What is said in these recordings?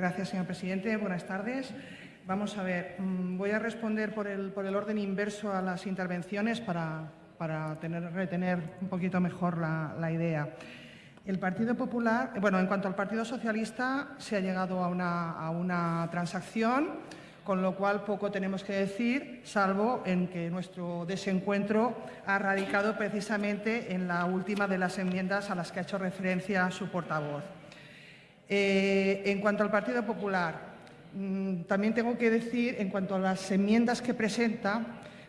Gracias, señor presidente. Buenas tardes. Vamos a ver, mm, voy a responder por el, por el orden inverso a las intervenciones para, para tener, retener un poquito mejor la, la, idea. El Partido Popular, bueno, en cuanto al Partido Socialista, se ha llegado a una, a una transacción, con lo cual poco tenemos que decir, salvo en que nuestro desencuentro ha radicado precisamente en la última de las enmiendas a las que ha hecho referencia su portavoz. Eh, en cuanto al Partido Popular, mmm, también tengo que decir, en cuanto a las enmiendas que presenta,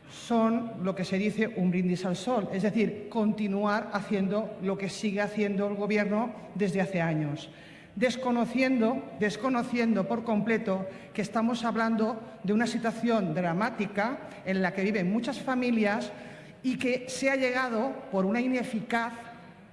son lo que se dice un brindis al sol, es decir, continuar haciendo lo que sigue haciendo el Gobierno desde hace años. Desconociendo, desconociendo por completo que estamos hablando de una situación dramática en la que viven muchas familias y que se ha llegado por una ineficaz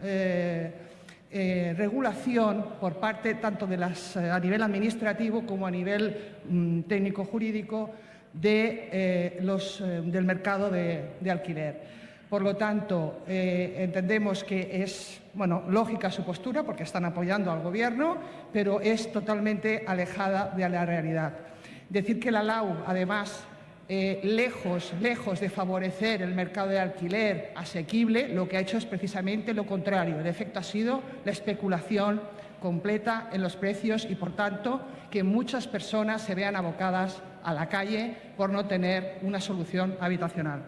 eh, eh, regulación por parte tanto eh, a nivel administrativo como a nivel mm, técnico-jurídico de, eh, los, del mercado de, de alquiler. Por lo tanto, entendemos que es bueno, lógica su postura porque están apoyando al Gobierno, pero es totalmente alejada de la realidad. Decir que la LAU, además, eh, lejos, lejos de favorecer el mercado de alquiler asequible, lo que ha hecho es precisamente lo contrario. El efecto ha sido la especulación completa en los precios y, por tanto, que muchas personas se vean abocadas a la calle por no tener una solución habitacional.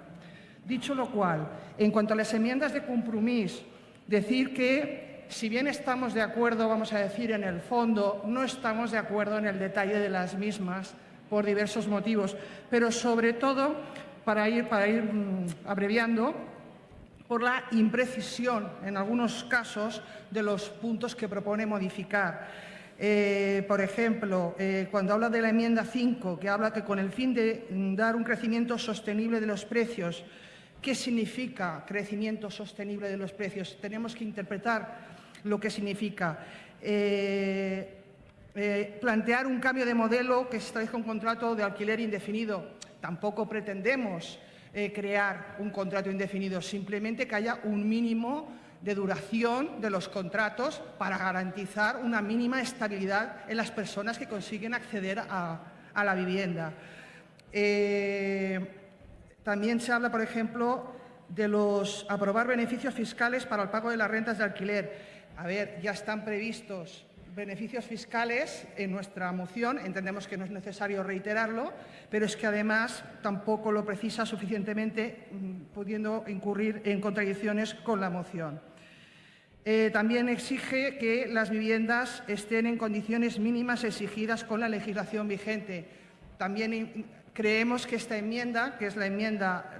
Dicho lo cual, en cuanto a las enmiendas de compromiso, decir que si bien estamos de acuerdo, vamos a decir, en el fondo, no estamos de acuerdo en el detalle de las mismas por diversos motivos, pero sobre todo, para ir, para ir mmm, abreviando, por la imprecisión, en algunos casos, de los puntos que propone modificar. Eh, por ejemplo, eh, cuando habla de la enmienda 5, que habla que con el fin de dar un crecimiento sostenible de los precios, ¿Qué significa crecimiento sostenible de los precios? Tenemos que interpretar lo que significa. Eh, eh, plantear un cambio de modelo que se establezca un contrato de alquiler indefinido. Tampoco pretendemos eh, crear un contrato indefinido, simplemente que haya un mínimo de duración de los contratos para garantizar una mínima estabilidad en las personas que consiguen acceder a, la vivienda. Eh, también se habla, por ejemplo, de los aprobar beneficios fiscales para el pago de las rentas de alquiler. A ver, ya están previstos beneficios fiscales en nuestra moción, entendemos que no es necesario reiterarlo, pero es que además tampoco lo precisa suficientemente, mm, pudiendo incurrir en contradicciones con la moción. Eh, también exige que las viviendas estén en condiciones mínimas exigidas con la legislación vigente. También Creemos que esta enmienda, que es la enmienda,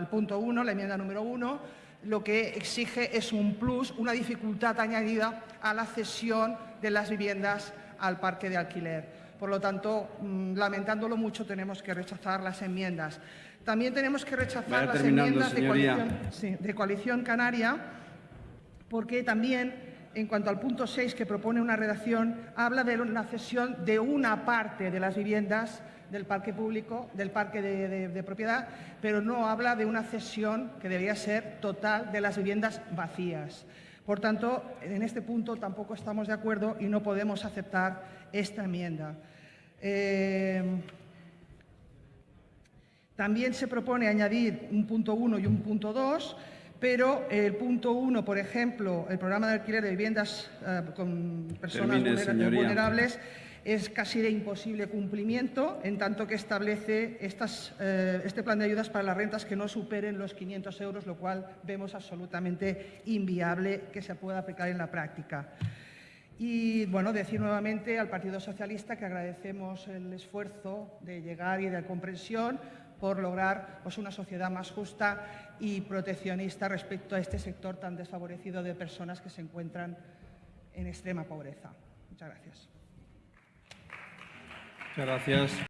el punto 1, la enmienda número 1, lo que exige es un plus, una dificultad añadida a la cesión de las viviendas al parque de alquiler. Por lo tanto, mmm, lamentándolo mucho, tenemos que rechazar las enmiendas. También tenemos que rechazar las enmiendas de coalición, sí, de coalición, Canaria, porque también, en cuanto al punto 6, que propone una redacción, habla de la cesión de una parte de las viviendas del parque público, del parque de, propiedad, pero no habla de una cesión que debería ser total de las viviendas vacías. Por tanto, en este punto tampoco estamos de acuerdo y no podemos aceptar esta enmienda. Eh, también se propone añadir un punto 1 y un punto 2, pero el punto 1, por ejemplo, el programa de alquiler de viviendas eh, con personas Termine, vulnerables, es casi de imposible cumplimiento, en tanto que establece estas, eh, este plan de ayudas para las rentas que no superen los 500 euros, lo cual vemos absolutamente inviable que se pueda aplicar en la práctica. Y bueno, decir nuevamente al Partido Socialista que agradecemos el esfuerzo de llegar y de comprensión por lograr pues, una sociedad más justa y proteccionista respecto a este sector tan desfavorecido de personas que se encuentran en extrema pobreza. Muchas gracias. Muchas gracias.